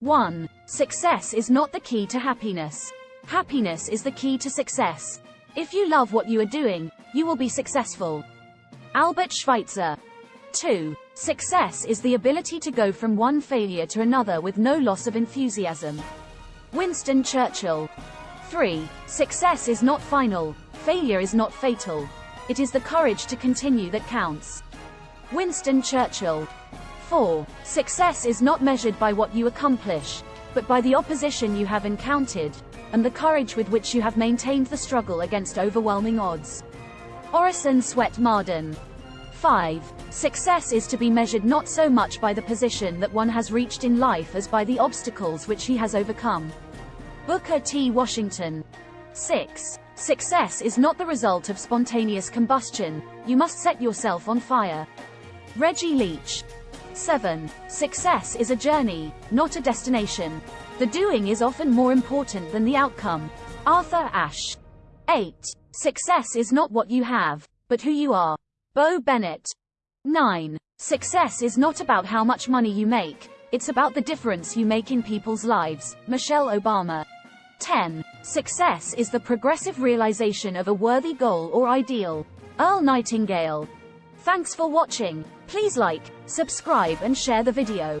1. Success is not the key to happiness. Happiness is the key to success. If you love what you are doing, you will be successful. Albert Schweitzer. 2. Success is the ability to go from one failure to another with no loss of enthusiasm. Winston Churchill. 3. Success is not final, failure is not fatal. It is the courage to continue that counts. Winston Churchill. 4. Success is not measured by what you accomplish, but by the opposition you have encountered, and the courage with which you have maintained the struggle against overwhelming odds. Orison Swett Marden. 5. Success is to be measured not so much by the position that one has reached in life as by the obstacles which he has overcome. Booker T. Washington. 6. Success is not the result of spontaneous combustion, you must set yourself on fire. Reggie Leach. 7. Success is a journey, not a destination. The doing is often more important than the outcome. Arthur Ashe. 8. Success is not what you have, but who you are. Bo Bennett. 9. Success is not about how much money you make, it's about the difference you make in people's lives. Michelle Obama. 10. Success is the progressive realization of a worthy goal or ideal. Earl Nightingale. Thanks for watching. Please like, subscribe and share the video.